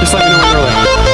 Just let me know when you're ready.